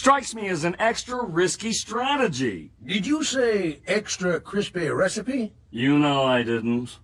strikes me as an extra risky strategy. Did you say extra crispy recipe? You know I didn't.